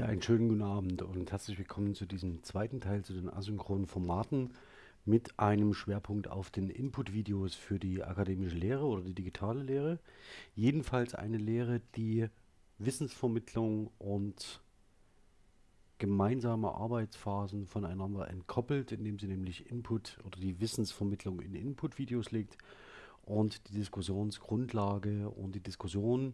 Ja, einen schönen guten Abend und herzlich willkommen zu diesem zweiten Teil zu den asynchronen Formaten mit einem Schwerpunkt auf den Input-Videos für die akademische Lehre oder die digitale Lehre. Jedenfalls eine Lehre, die Wissensvermittlung und gemeinsame Arbeitsphasen voneinander entkoppelt, indem sie nämlich Input oder die Wissensvermittlung in Input-Videos legt und die Diskussionsgrundlage und die Diskussion,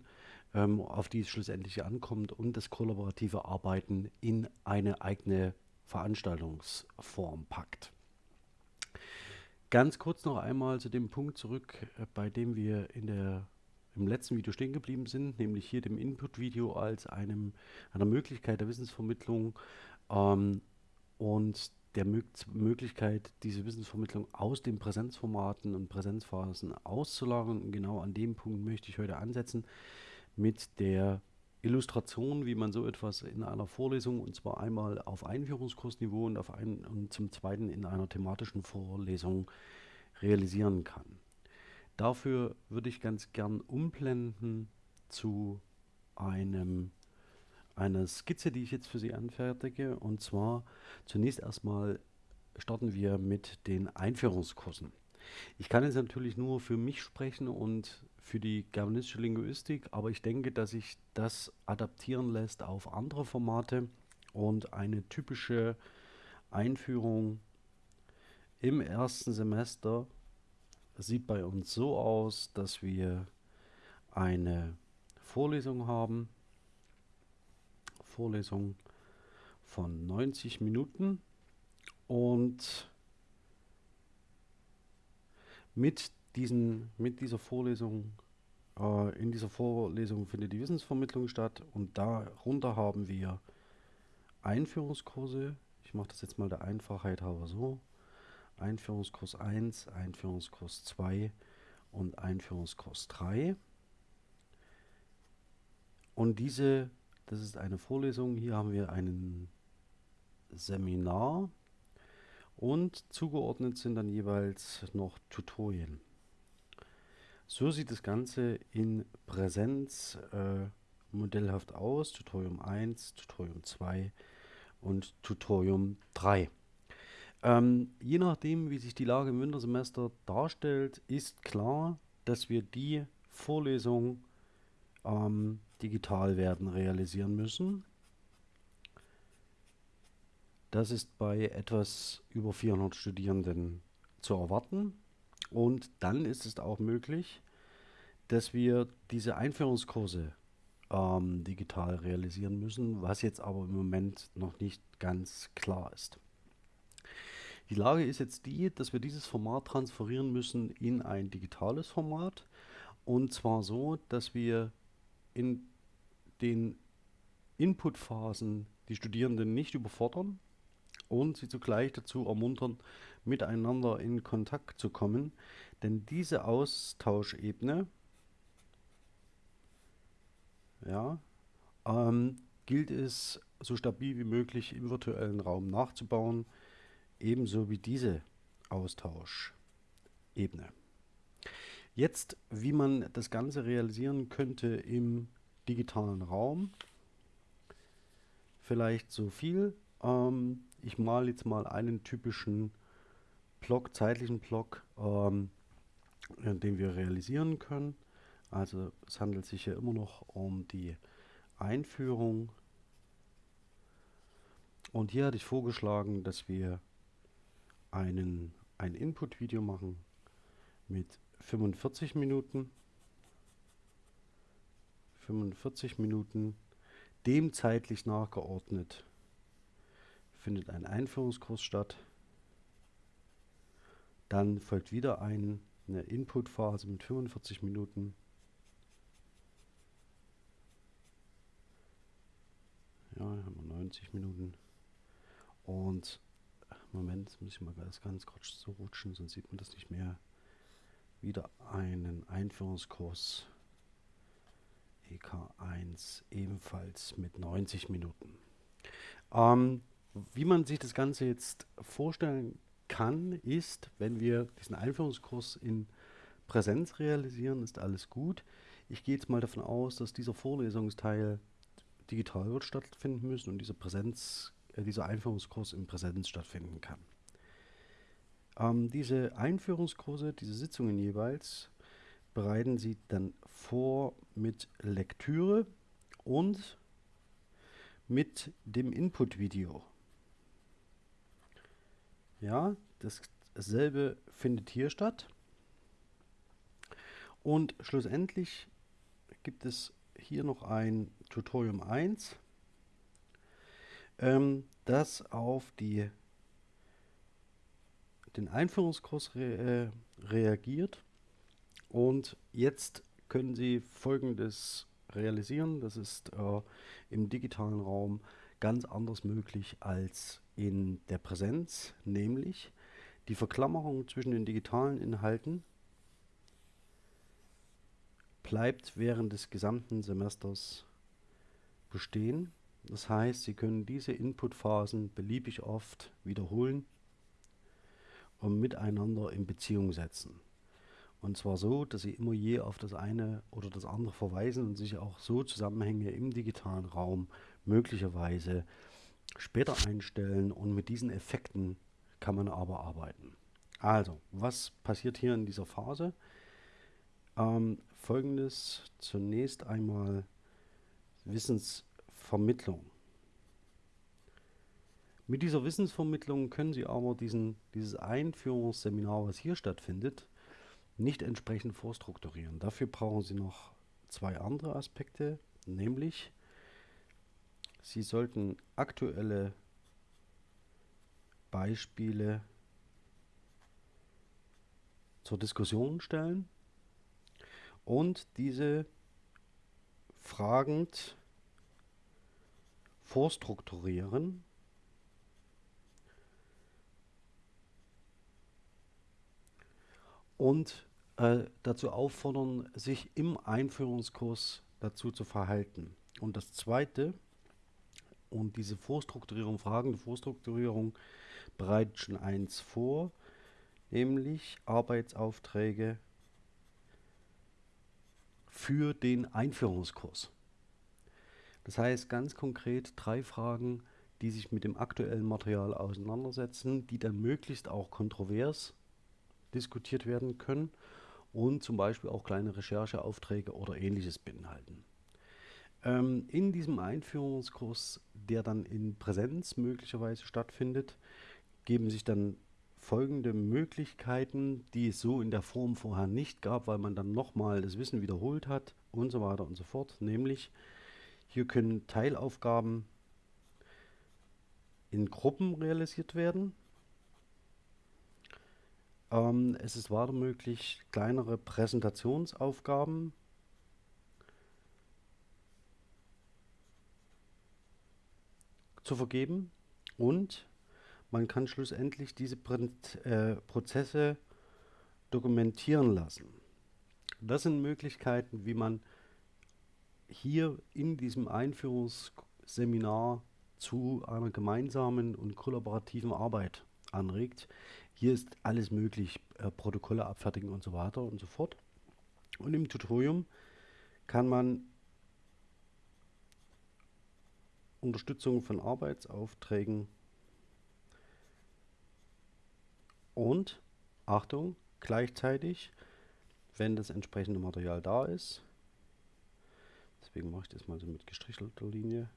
ähm, auf die es schlussendlich ankommt und das kollaborative Arbeiten in eine eigene Veranstaltungsform packt. Ganz kurz noch einmal zu dem Punkt zurück, äh, bei dem wir in der, im letzten Video stehen geblieben sind, nämlich hier dem Input-Video als einem, einer Möglichkeit der Wissensvermittlung ähm, und der Mö Möglichkeit, diese Wissensvermittlung aus den Präsenzformaten und Präsenzphasen auszulagern. Genau an dem Punkt möchte ich heute ansetzen mit der Illustration, wie man so etwas in einer Vorlesung und zwar einmal auf Einführungskursniveau und, auf ein, und zum zweiten in einer thematischen Vorlesung realisieren kann. Dafür würde ich ganz gern umblenden zu einem eine Skizze, die ich jetzt für Sie anfertige. Und zwar zunächst erstmal starten wir mit den Einführungskursen. Ich kann jetzt natürlich nur für mich sprechen und für die germanistische Linguistik, aber ich denke, dass sich das adaptieren lässt auf andere Formate und eine typische Einführung im ersten Semester sieht bei uns so aus, dass wir eine Vorlesung haben, Vorlesung von 90 Minuten und mit, diesen, mit dieser Vorlesung, äh, in dieser Vorlesung findet die Wissensvermittlung statt und darunter haben wir Einführungskurse. Ich mache das jetzt mal der Einfachheit halber so. Einführungskurs 1, Einführungskurs 2 und Einführungskurs 3. Und diese das ist eine Vorlesung. Hier haben wir ein Seminar und zugeordnet sind dann jeweils noch Tutorien. So sieht das Ganze in Präsenz äh, modellhaft aus. Tutorium 1, Tutorium 2 und Tutorium 3. Ähm, je nachdem, wie sich die Lage im Wintersemester darstellt, ist klar, dass wir die Vorlesung ähm, digital werden realisieren müssen. Das ist bei etwas über 400 Studierenden zu erwarten. Und dann ist es auch möglich, dass wir diese Einführungskurse ähm, digital realisieren müssen, was jetzt aber im Moment noch nicht ganz klar ist. Die Lage ist jetzt die, dass wir dieses Format transferieren müssen in ein digitales Format. Und zwar so, dass wir in den Inputphasen die Studierenden nicht überfordern und sie zugleich dazu ermuntern, miteinander in Kontakt zu kommen. Denn diese Austauschebene ja, ähm, gilt es so stabil wie möglich im virtuellen Raum nachzubauen, ebenso wie diese Austauschebene. Jetzt, wie man das Ganze realisieren könnte im digitalen Raum. Vielleicht so viel. Ähm, ich male jetzt mal einen typischen Block, zeitlichen Block, ähm, den wir realisieren können. Also es handelt sich ja immer noch um die Einführung. Und hier hatte ich vorgeschlagen, dass wir einen, ein Input-Video machen mit 45 Minuten. 45 Minuten, dem zeitlich nachgeordnet findet ein Einführungskurs statt. Dann folgt wieder ein, eine Inputphase mit 45 Minuten. Ja, haben wir 90 Minuten. Und Moment, jetzt muss ich mal ganz, ganz kurz so rutschen, sonst sieht man das nicht mehr. Wieder einen Einführungskurs EK1 ebenfalls mit 90 Minuten. Ähm, wie man sich das Ganze jetzt vorstellen kann, ist, wenn wir diesen Einführungskurs in Präsenz realisieren, ist alles gut. Ich gehe jetzt mal davon aus, dass dieser Vorlesungsteil digital wird stattfinden müssen und dieser Präsenz, äh, dieser Einführungskurs in Präsenz stattfinden kann. Ähm, diese Einführungskurse, diese Sitzungen jeweils, bereiten Sie dann vor mit Lektüre und mit dem Input-Video. Ja, dasselbe findet hier statt. Und schlussendlich gibt es hier noch ein Tutorium 1, ähm, das auf die, den Einführungskurs re, äh, reagiert. Und jetzt können Sie folgendes realisieren. Das ist äh, im digitalen Raum ganz anders möglich als in der Präsenz, nämlich die Verklammerung zwischen den digitalen Inhalten bleibt während des gesamten Semesters bestehen. Das heißt, Sie können diese Inputphasen beliebig oft wiederholen und miteinander in Beziehung setzen. Und zwar so, dass Sie immer je auf das eine oder das andere verweisen und sich auch so Zusammenhänge im digitalen Raum möglicherweise später einstellen und mit diesen Effekten kann man aber arbeiten. Also, was passiert hier in dieser Phase? Ähm, Folgendes zunächst einmal Wissensvermittlung. Mit dieser Wissensvermittlung können Sie aber diesen, dieses Einführungsseminar, was hier stattfindet, nicht entsprechend vorstrukturieren. Dafür brauchen Sie noch zwei andere Aspekte, nämlich Sie sollten aktuelle Beispiele zur Diskussion stellen und diese fragend vorstrukturieren und äh, dazu auffordern, sich im Einführungskurs dazu zu verhalten. Und das Zweite, und diese Vorstrukturierung, fragende Vorstrukturierung bereitet schon eins vor, nämlich Arbeitsaufträge für den Einführungskurs. Das heißt ganz konkret drei Fragen, die sich mit dem aktuellen Material auseinandersetzen, die dann möglichst auch kontrovers diskutiert werden können und zum Beispiel auch kleine Rechercheaufträge oder ähnliches beinhalten. Ähm, in diesem Einführungskurs, der dann in Präsenz möglicherweise stattfindet, geben sich dann folgende Möglichkeiten, die es so in der Form vorher nicht gab, weil man dann nochmal das Wissen wiederholt hat und so weiter und so fort. Nämlich, hier können Teilaufgaben in Gruppen realisiert werden. Ähm, es ist weiter möglich, kleinere Präsentationsaufgaben zu vergeben und man kann schlussendlich diese äh, Prozesse dokumentieren lassen. Das sind Möglichkeiten, wie man hier in diesem Einführungsseminar zu einer gemeinsamen und kollaborativen Arbeit anregt. Hier ist alles möglich, äh, Protokolle abfertigen und so weiter und so fort. Und im Tutorium kann man Unterstützung von Arbeitsaufträgen Und, Achtung, gleichzeitig, wenn das entsprechende Material da ist, deswegen mache ich das mal so mit gestrichelter Linie,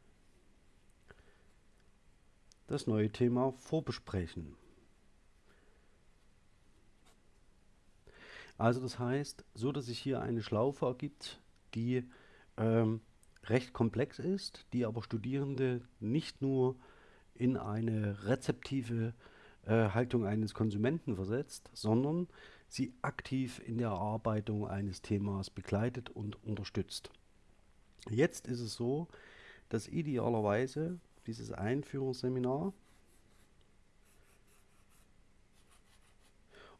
das neue Thema vorbesprechen. Also das heißt, so dass sich hier eine Schlaufe ergibt, die ähm, recht komplex ist, die aber Studierende nicht nur in eine rezeptive äh, Haltung eines Konsumenten versetzt, sondern sie aktiv in der Erarbeitung eines Themas begleitet und unterstützt. Jetzt ist es so, dass idealerweise dieses Einführungsseminar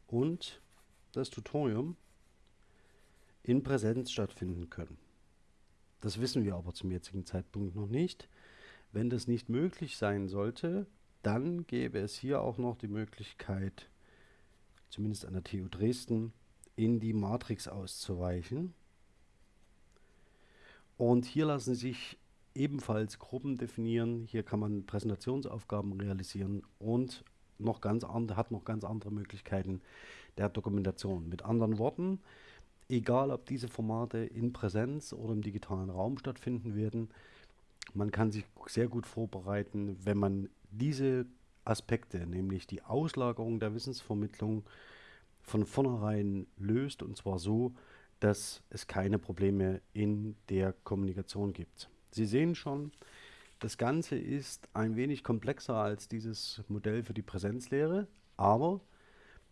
und das Tutorium in Präsenz stattfinden können. Das wissen wir aber zum jetzigen Zeitpunkt noch nicht. Wenn das nicht möglich sein sollte, dann gäbe es hier auch noch die Möglichkeit, zumindest an der TU Dresden, in die Matrix auszuweichen. Und hier lassen sich ebenfalls Gruppen definieren. Hier kann man Präsentationsaufgaben realisieren und noch ganz andere, hat noch ganz andere Möglichkeiten der Dokumentation. Mit anderen Worten, egal ob diese Formate in Präsenz oder im digitalen Raum stattfinden werden, man kann sich sehr gut vorbereiten, wenn man diese Aspekte, nämlich die Auslagerung der Wissensvermittlung, von vornherein löst und zwar so, dass es keine Probleme in der Kommunikation gibt. Sie sehen schon, das Ganze ist ein wenig komplexer als dieses Modell für die Präsenzlehre, aber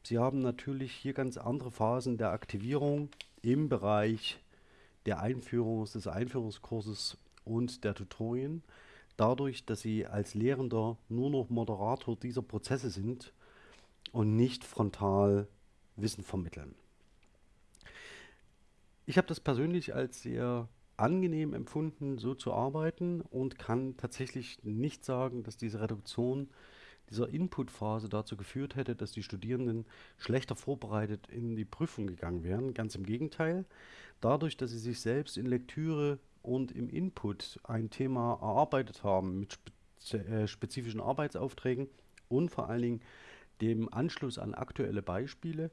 Sie haben natürlich hier ganz andere Phasen der Aktivierung im Bereich der Einführung, des Einführungskurses und der Tutorien. Dadurch, dass Sie als Lehrender nur noch Moderator dieser Prozesse sind und nicht frontal Wissen vermitteln. Ich habe das persönlich als sehr angenehm empfunden, so zu arbeiten und kann tatsächlich nicht sagen, dass diese Reduktion dieser Inputphase dazu geführt hätte, dass die Studierenden schlechter vorbereitet in die Prüfung gegangen wären. Ganz im Gegenteil. Dadurch, dass sie sich selbst in Lektüre und im Input ein Thema erarbeitet haben mit äh, spezifischen Arbeitsaufträgen und vor allen Dingen dem Anschluss an aktuelle Beispiele,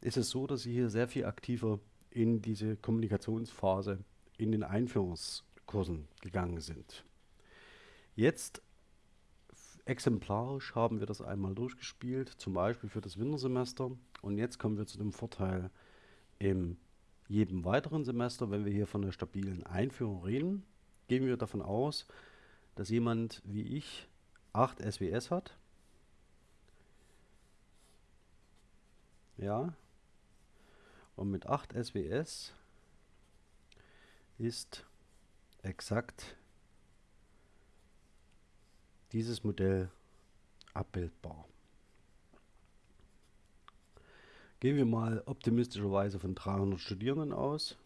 ist es so, dass sie hier sehr viel aktiver in diese Kommunikationsphase in den Einführungskursen gegangen sind. Jetzt exemplarisch haben wir das einmal durchgespielt, zum Beispiel für das Wintersemester. Und jetzt kommen wir zu dem Vorteil in jedem weiteren Semester, wenn wir hier von einer stabilen Einführung reden, gehen wir davon aus, dass jemand wie ich 8 SWS hat. Ja, und mit 8 SWS ist exakt dieses Modell abbildbar. Gehen wir mal optimistischerweise von 300 Studierenden aus.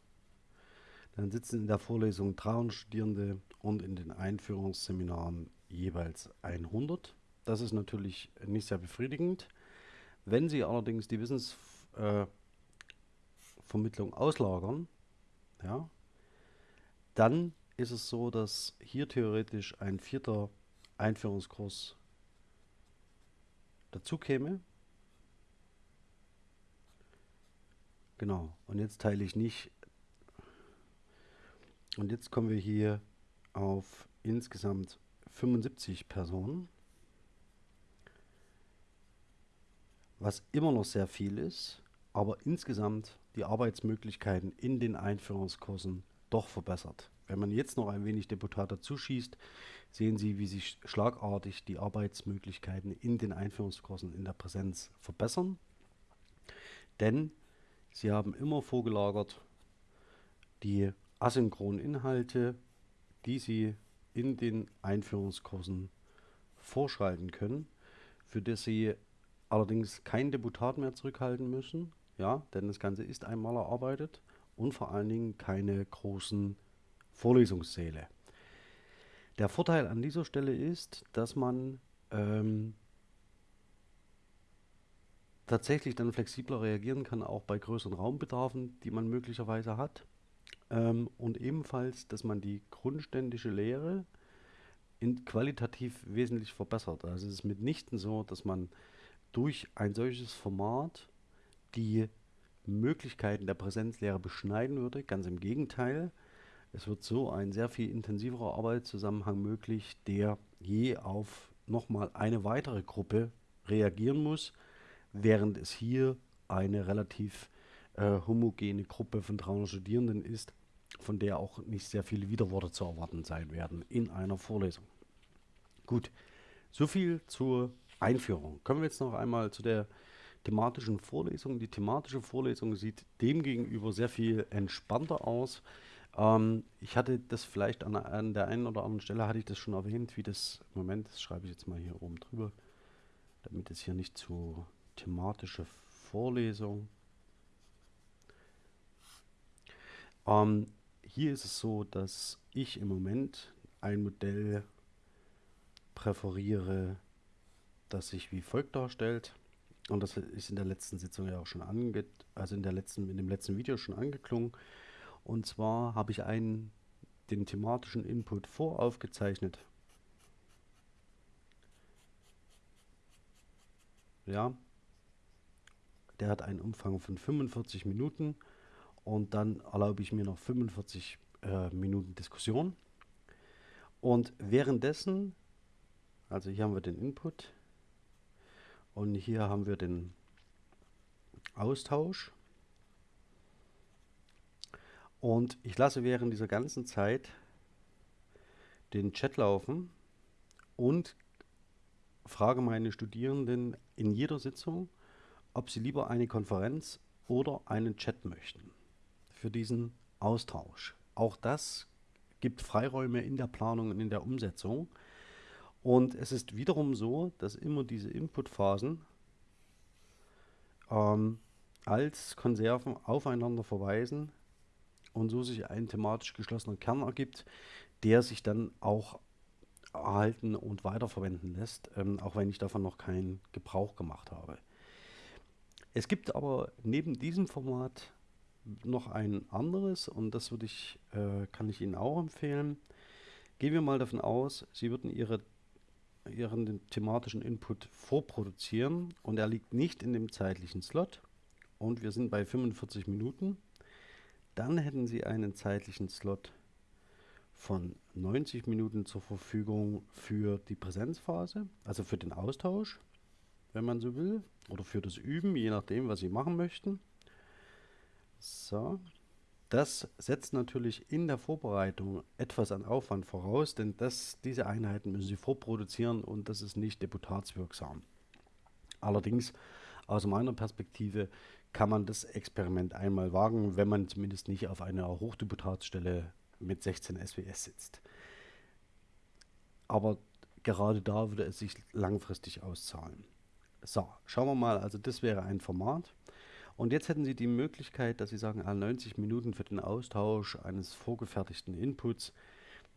Dann sitzen in der Vorlesung 300 Studierende und in den Einführungsseminaren jeweils 100. Das ist natürlich nicht sehr befriedigend. Wenn Sie allerdings die Wissens äh, auslagern, ja, dann ist es so, dass hier theoretisch ein vierter Einführungskurs dazu käme. Genau, und jetzt teile ich nicht. Und jetzt kommen wir hier auf insgesamt 75 Personen, was immer noch sehr viel ist, aber insgesamt die Arbeitsmöglichkeiten in den Einführungskursen doch verbessert. Wenn man jetzt noch ein wenig Deputat dazu schießt, sehen Sie, wie sich schlagartig die Arbeitsmöglichkeiten in den Einführungskursen in der Präsenz verbessern. Denn Sie haben immer vorgelagert die asynchronen Inhalte, die Sie in den Einführungskursen vorschalten können, für das Sie allerdings kein Deputat mehr zurückhalten müssen, ja, denn das Ganze ist einmal erarbeitet und vor allen Dingen keine großen Vorlesungssäle. Der Vorteil an dieser Stelle ist, dass man ähm, tatsächlich dann flexibler reagieren kann, auch bei größeren Raumbedarfen, die man möglicherweise hat. Ähm, und ebenfalls, dass man die grundständische Lehre in qualitativ wesentlich verbessert. Also es ist mitnichten so, dass man durch ein solches Format die Möglichkeiten der Präsenzlehre beschneiden würde. Ganz im Gegenteil. Es wird so ein sehr viel intensiverer Arbeitszusammenhang möglich, der je auf nochmal eine weitere Gruppe reagieren muss, während es hier eine relativ äh, homogene Gruppe von 300 Studierenden ist, von der auch nicht sehr viele Widerworte zu erwarten sein werden in einer Vorlesung. Gut, soviel zur Einführung. Kommen wir jetzt noch einmal zu der thematischen Vorlesung. Die thematische Vorlesung sieht demgegenüber sehr viel entspannter aus. Ähm, ich hatte das vielleicht an, an, der einen oder anderen Stelle, hatte ich das schon erwähnt, wie das, Moment, das schreibe ich jetzt mal hier oben drüber, damit es hier nicht zu thematische Vorlesung. Ähm, hier ist es so, dass ich im Moment ein Modell präferiere, das sich wie folgt darstellt. Und das ist in der letzten Sitzung ja auch schon ange, also in der letzten, in dem letzten Video schon angeklungen. Und zwar habe ich ein den thematischen Input voraufgezeichnet. Ja, der hat einen Umfang von 45 Minuten und dann erlaube ich mir noch 45 äh, Minuten Diskussion. Und währenddessen, also hier haben wir den Input und hier haben wir den Austausch. Und ich lasse während dieser ganzen Zeit den Chat laufen und frage meine Studierenden in jeder Sitzung, ob sie lieber eine Konferenz oder einen Chat möchten für diesen Austausch. Auch das gibt Freiräume in der Planung und in der Umsetzung. Und es ist wiederum so, dass immer diese Inputphasen ähm, als Konserven aufeinander verweisen und so sich ein thematisch geschlossener Kern ergibt, der sich dann auch erhalten und weiterverwenden lässt, ähm, auch wenn ich davon noch keinen Gebrauch gemacht habe. Es gibt aber neben diesem Format noch ein anderes und das würde ich, äh, kann ich Ihnen auch empfehlen. Gehen wir mal davon aus, Sie würden Ihre, Ihren thematischen Input vorproduzieren und er liegt nicht in dem zeitlichen Slot und wir sind bei 45 Minuten. Dann hätten Sie einen zeitlichen Slot von 90 Minuten zur Verfügung für die Präsenzphase, also für den Austausch, wenn man so will, oder für das Üben, je nachdem, was Sie machen möchten. So. Das setzt natürlich in der Vorbereitung etwas an Aufwand voraus, denn das, diese Einheiten müssen Sie vorproduzieren und das ist nicht deputatswirksam. Allerdings, aus meiner Perspektive, kann man das Experiment einmal wagen, wenn man zumindest nicht auf einer Hochdeputatsstelle mit 16 SWS sitzt. Aber gerade da würde es sich langfristig auszahlen. So, schauen wir mal, also das wäre ein Format. Und jetzt hätten Sie die Möglichkeit, dass Sie sagen, 90 Minuten für den Austausch eines vorgefertigten Inputs,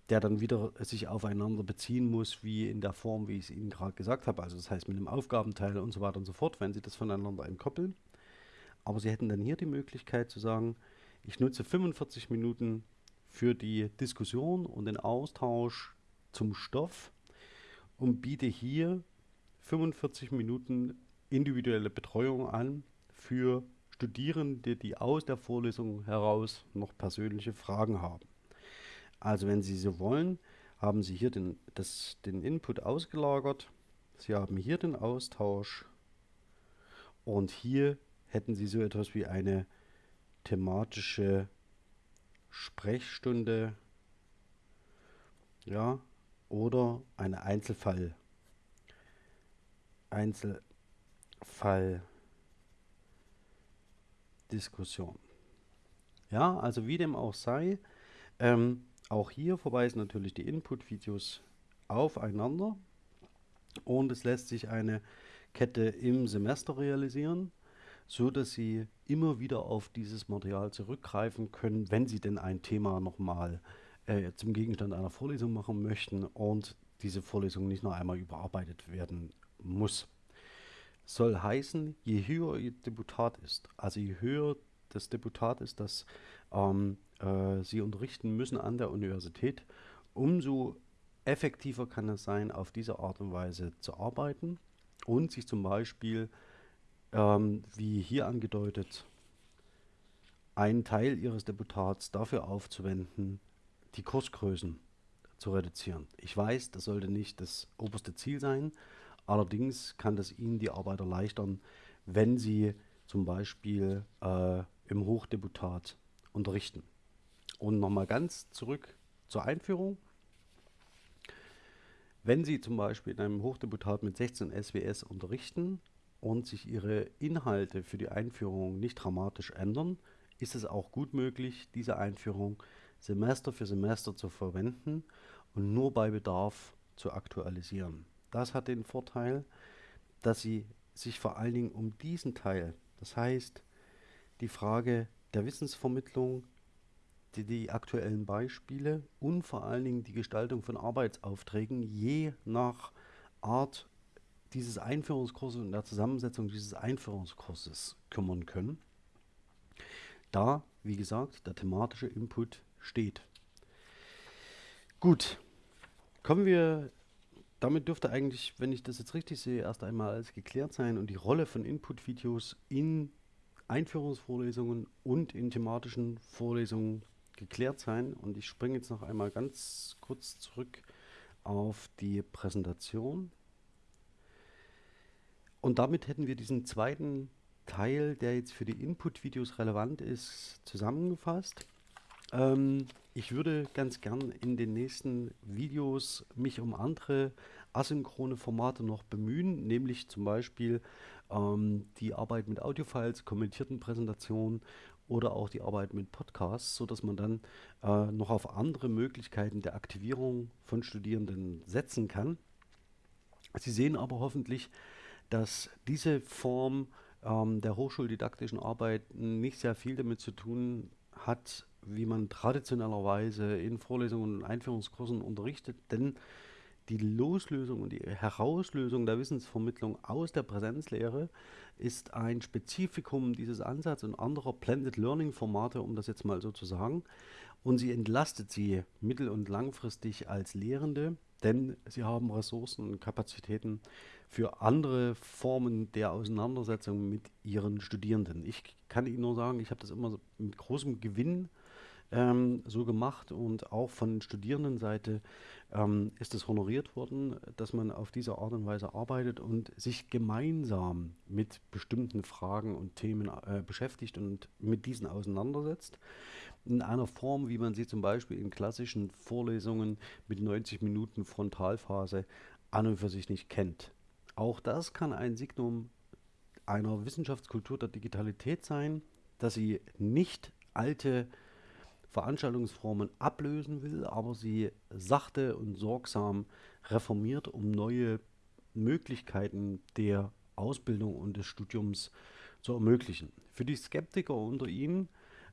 der dann wieder sich aufeinander beziehen muss, wie in der Form, wie ich es Ihnen gerade gesagt habe. Also das heißt mit einem Aufgabenteil und so weiter und so fort, wenn Sie das voneinander entkoppeln. Aber Sie hätten dann hier die Möglichkeit zu sagen, ich nutze 45 Minuten für die Diskussion und den Austausch zum Stoff und biete hier 45 Minuten individuelle Betreuung an für Studierende, die aus der Vorlesung heraus noch persönliche Fragen haben. Also wenn Sie so wollen, haben Sie hier den, das, den Input ausgelagert. Sie haben hier den Austausch und hier hätten Sie so etwas wie eine thematische Sprechstunde ja, oder eine Einzelfall Einzelfall Diskussion. Ja, also wie dem auch sei, ähm, auch hier verweisen natürlich die Input-Videos aufeinander und es lässt sich eine Kette im Semester realisieren, so dass Sie immer wieder auf dieses Material zurückgreifen können, wenn Sie denn ein Thema nochmal äh, zum Gegenstand einer Vorlesung machen möchten und diese Vorlesung nicht noch einmal überarbeitet werden muss. Soll heißen, je höher Ihr Deputat ist, also je höher das Deputat ist, das ähm, äh, Sie unterrichten müssen an der Universität, umso effektiver kann es sein, auf diese Art und Weise zu arbeiten und sich zum Beispiel, ähm, wie hier angedeutet, einen Teil Ihres Deputats dafür aufzuwenden, die Kursgrößen zu reduzieren. Ich weiß, das sollte nicht das oberste Ziel sein, Allerdings kann das Ihnen die Arbeit erleichtern, wenn Sie zum Beispiel äh, im Hochdeputat unterrichten. Und nochmal ganz zurück zur Einführung. Wenn Sie zum Beispiel in einem Hochdeputat mit 16 SWS unterrichten und sich Ihre Inhalte für die Einführung nicht dramatisch ändern, ist es auch gut möglich, diese Einführung Semester für Semester zu verwenden und nur bei Bedarf zu aktualisieren. Das hat den Vorteil, dass Sie sich vor allen Dingen um diesen Teil, das heißt die Frage der Wissensvermittlung, die, die aktuellen Beispiele und vor allen Dingen die Gestaltung von Arbeitsaufträgen je nach Art dieses Einführungskurses und der Zusammensetzung dieses Einführungskurses kümmern können. Da, wie gesagt, der thematische Input steht. Gut, kommen wir, damit dürfte eigentlich, wenn ich das jetzt richtig sehe, erst einmal alles geklärt sein und die Rolle von Input-Videos in Einführungsvorlesungen und in thematischen Vorlesungen geklärt sein. Und ich springe jetzt noch einmal ganz kurz zurück auf die Präsentation. Und damit hätten wir diesen zweiten Teil, der jetzt für die Input-Videos relevant ist, zusammengefasst. Ähm, ich würde ganz gern in den nächsten Videos mich um andere asynchrone Formate noch bemühen, nämlich zum Beispiel ähm, die Arbeit mit Audiofiles, kommentierten Präsentationen oder auch die Arbeit mit Podcasts, sodass man dann äh, noch auf andere Möglichkeiten der Aktivierung von Studierenden setzen kann. Sie sehen aber hoffentlich, dass diese Form ähm, der hochschuldidaktischen Arbeit nicht sehr viel damit zu tun hat, wie man traditionellerweise in Vorlesungen und Einführungskursen unterrichtet, denn die Loslösung und die Herauslösung der Wissensvermittlung aus der Präsenzlehre ist ein Spezifikum dieses Ansatzes und anderer Blended Learning Formate, um das jetzt mal so zu sagen. Und sie entlastet sie mittel- und langfristig als Lehrende, denn sie haben Ressourcen und Kapazitäten für andere Formen der Auseinandersetzung mit ihren Studierenden. Ich kann Ihnen nur sagen, ich habe das immer mit großem Gewinn ähm, so gemacht und auch von Studierendenseite ähm, ist es honoriert worden, dass man auf diese Art und Weise arbeitet und sich gemeinsam mit bestimmten Fragen und Themen äh, beschäftigt und mit diesen auseinandersetzt. In einer Form, wie man sie zum Beispiel in klassischen Vorlesungen mit 90 Minuten Frontalphase an und für sich nicht kennt. Auch das kann ein Signum einer Wissenschaftskultur der Digitalität sein, dass sie nicht alte Veranstaltungsformen ablösen will, aber sie sachte und sorgsam reformiert, um neue Möglichkeiten der Ausbildung und des Studiums zu ermöglichen. Für die Skeptiker unter Ihnen,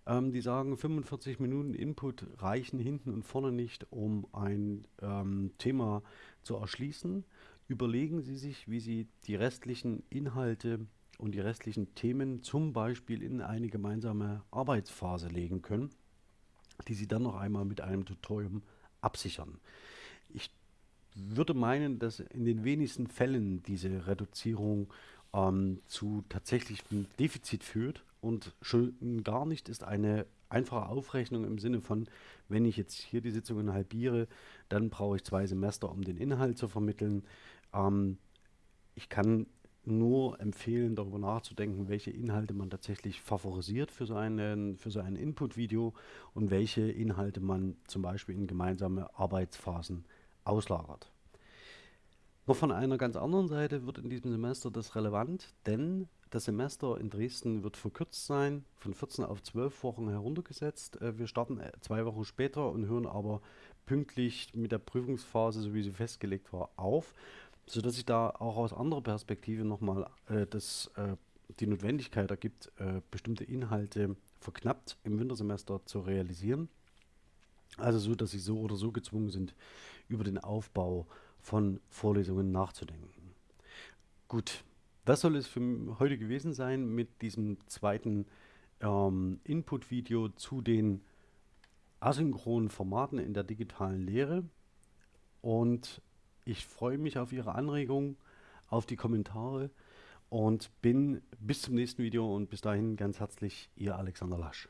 ähm, die sagen, 45 Minuten Input reichen hinten und vorne nicht, um ein ähm, Thema zu erschließen, überlegen Sie sich, wie Sie die restlichen Inhalte und die restlichen Themen zum Beispiel in eine gemeinsame Arbeitsphase legen können die Sie dann noch einmal mit einem Tutorium absichern. Ich würde meinen, dass in den wenigsten Fällen diese Reduzierung ähm, zu tatsächlichem Defizit führt und schon gar nicht ist eine einfache Aufrechnung im Sinne von, wenn ich jetzt hier die Sitzungen halbiere, dann brauche ich zwei Semester, um den Inhalt zu vermitteln. Ähm, ich kann nur empfehlen, darüber nachzudenken, welche Inhalte man tatsächlich favorisiert für so, einen, für so ein Input-Video und welche Inhalte man zum Beispiel in gemeinsame Arbeitsphasen auslagert. Noch von einer ganz anderen Seite wird in diesem Semester das relevant, denn das Semester in Dresden wird verkürzt sein, von 14 auf 12 Wochen heruntergesetzt. Äh, wir starten äh, zwei Wochen später und hören aber pünktlich mit der Prüfungsphase, so wie sie festgelegt war, auf sodass sich da auch aus anderer Perspektive nochmal äh, äh, die Notwendigkeit ergibt, äh, bestimmte Inhalte verknappt im Wintersemester zu realisieren. Also so, dass sie so oder so gezwungen sind, über den Aufbau von Vorlesungen nachzudenken. Gut, das soll es für heute gewesen sein mit diesem zweiten ähm, Input-Video zu den asynchronen Formaten in der digitalen Lehre. Und ich freue mich auf Ihre Anregungen, auf die Kommentare und bin bis zum nächsten Video und bis dahin ganz herzlich Ihr Alexander Lasch.